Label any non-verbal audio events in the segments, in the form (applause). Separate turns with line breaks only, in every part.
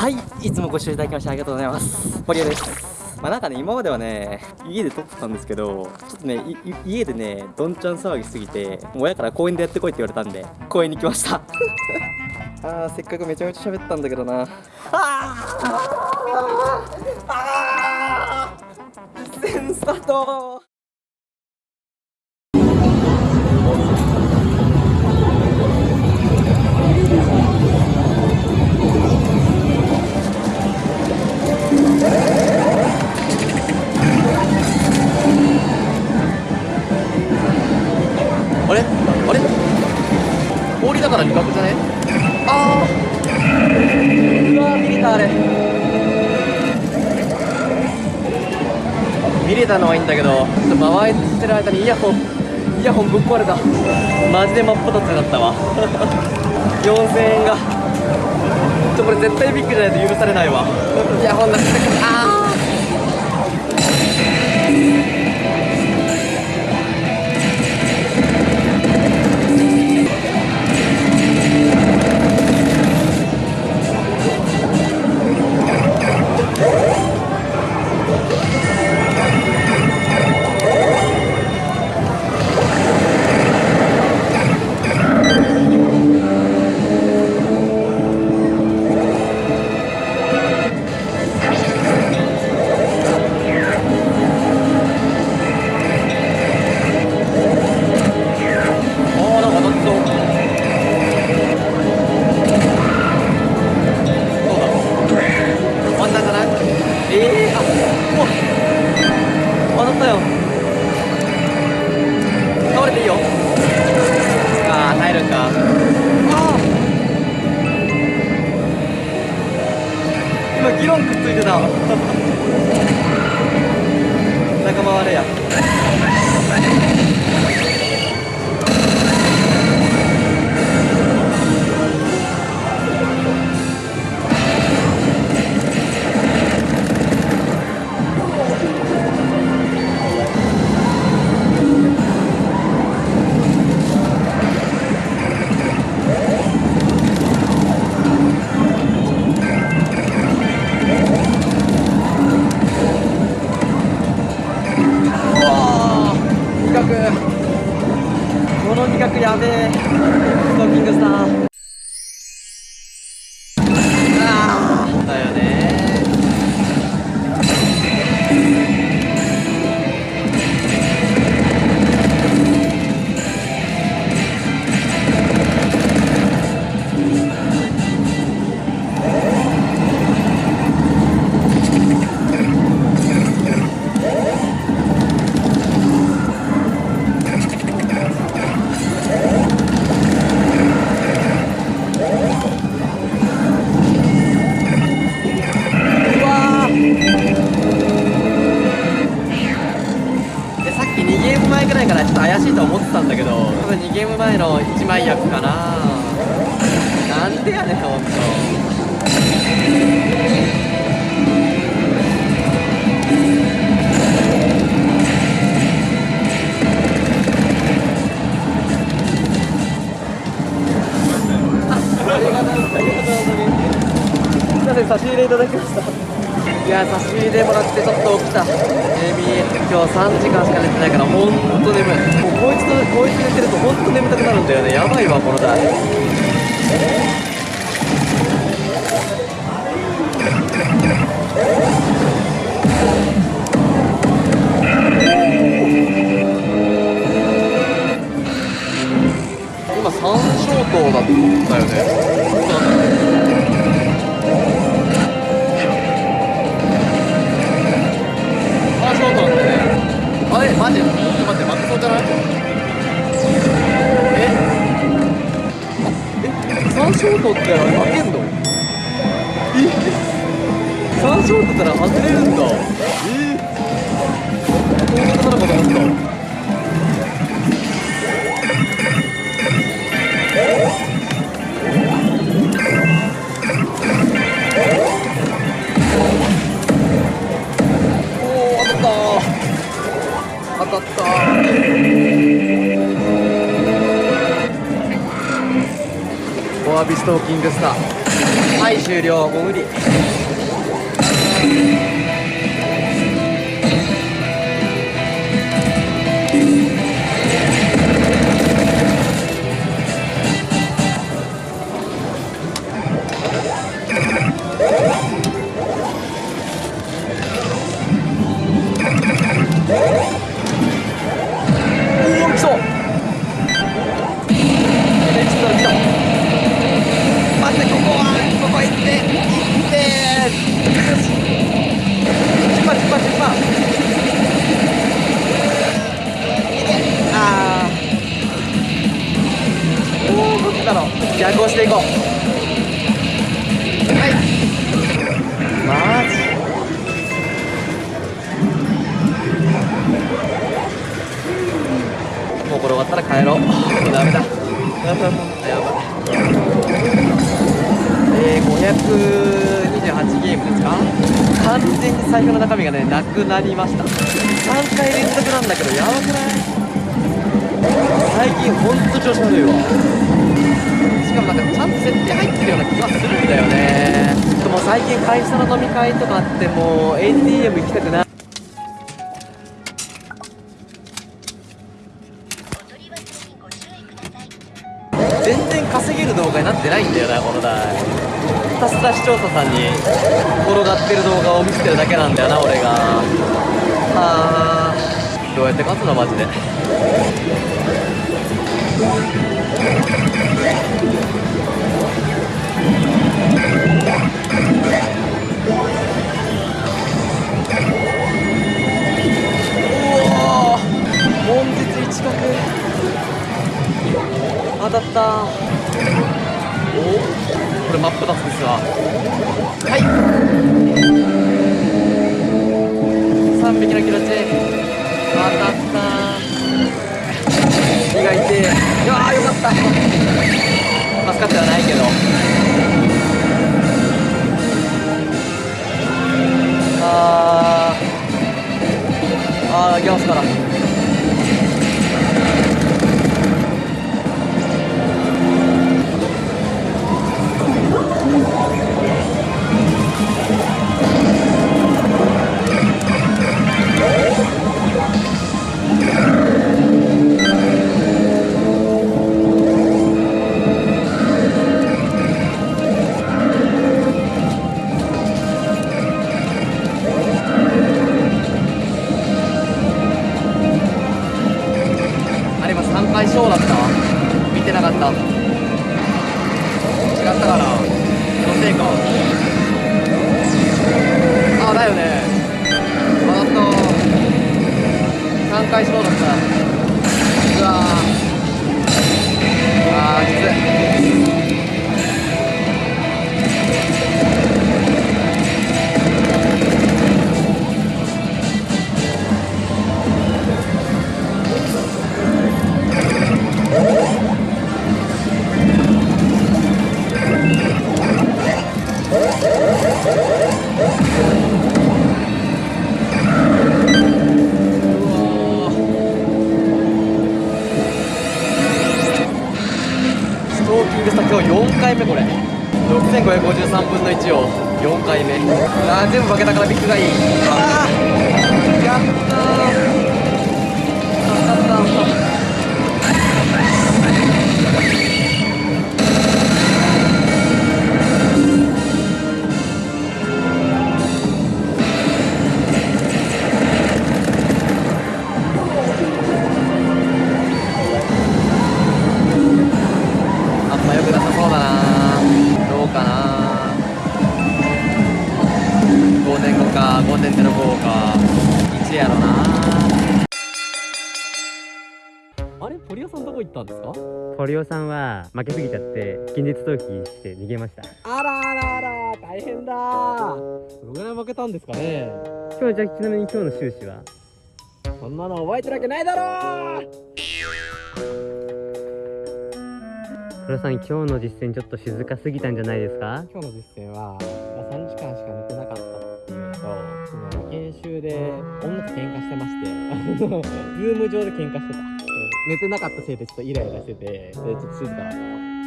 はいいつもご視聴いただきましてありがとうございます。堀江です。まあなんかね今まではね家で撮ってたんですけどちょっとね家でねどんちゃん騒ぎすぎて親から公園でやってこいって言われたんで公園に来ました。(laughs) あーせっかくめちゃめちゃ喋ったんだけどな。あーあー実践スタートから味覚じゃね？あー。うわー見れたあれ。見れたのはいいんだけどちょっと回ってる間にイヤホンイヤホンぶっ壊れた。マジで真っ二つになったわ。(laughs) 4000円が。ちょこれ絶対ビッグじゃないと許されないわ。イヤホンなくてあー。あ差し入れいただきましたいや差し入れもらってちょっと起きたエミ今日3時間しか寝てないからほんと眠いもうこいつとこいつ寝てるとほんと眠たくなるんだよねやばいわこの台今三小灯だったよね。あ、そうなんだね。あれ、マジちょっと待って、マクソじゃない？え？え、三小灯って負けんの？え？三小灯ったら外れるんだ。えこういうことなのかと思ったおー当たった当たったフォアビストーキングスター。はい終了。もう無理。おえー、528ゲームですか？完全に財布の中身がねなくなりました。3回連続なんだけどやばくない？最近ほんと調子悪いわ。しかもなんかちゃんと設定入ってるような気がするんだよね。でも最近会社の飲み会とかあってもう ATM 行きたくない。ないんだよこの台。ひたすら視聴者さんに転がってる動画を見せてるだけなんだよな俺が。はあ。どうやって勝つのマジで。うおー。門実一角。当たった。これ真っ二つですわ。はい。3匹のキロチ当たった意外てい。やーよかった。助かってはないけど。あー。あー行きますから今日4回目これ。6553分の1を4回目。あー全部負けたからビッグがいい。あーやったー。リオさんどこ行ったんですか？
ポリオさんは負けすぎちゃって近日逃避して逃げました。
あらあらあら大変だ。どのぐらい負けたんですかね？
今日じゃあちなみに今日の収支は？
そんなの覚えてるわけないだろ
黒さん今日の実践ちょっと静かすぎたんじゃないですか？
今日の実践は、まあ、3時間しか寝てなかったっていうのと研修で女と喧嘩してまして (laughs) ズーム上で喧嘩してた寝てなかったせいでちょっとイライラしててでちょっと静かだったわ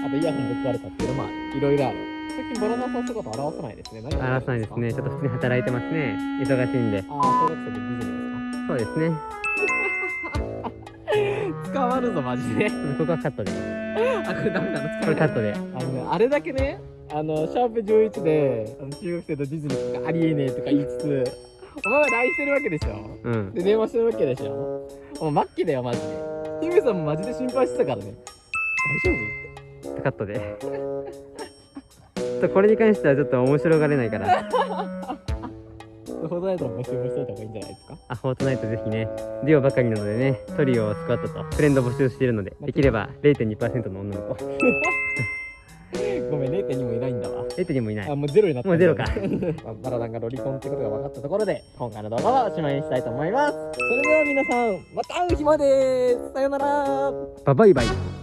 あとイヤホンぶっ壊れたっていうのもいろいろある。最近ボロノさん姿表さないですね。何
あらさないですね。ちょっと普通に働いてますね。忙しいんで。
ああ小学生でディズニー
そうですね。
ですか捕まるぞマジで。
ここはカットで。
あこれダメなの？
これカットで。
あのね、あれだけね、あの、シャープ11で、あの中学生とディズニーとかありえねえとか言いつつ、お前は LINE してるわけでしょ？
うん。
で、電話してるわけでしょ？もう末期だよ、マジで。ヒメさんもマジで心配してたからね。大丈
カットで。ちょこれに関してはちょっと面白がれないから。
夫フォートナイトの募集もしといた方がいいんじゃないですか？
あフォートナイトぜひね。デュオばかりなのでねトリオスクワットとフレンド募集しているのでできれば0.2%の女の子。(laughs)
ごめん、0.2もいないんだわ。
0.2もいない
あ、もうゼロになった。
もうゼロか (laughs)
まあバラダンがロリコンってことが分かったところで、今回の動画はおしまいにしたいと思います。それでは皆さん、また会う日までさよなら
ババイバイ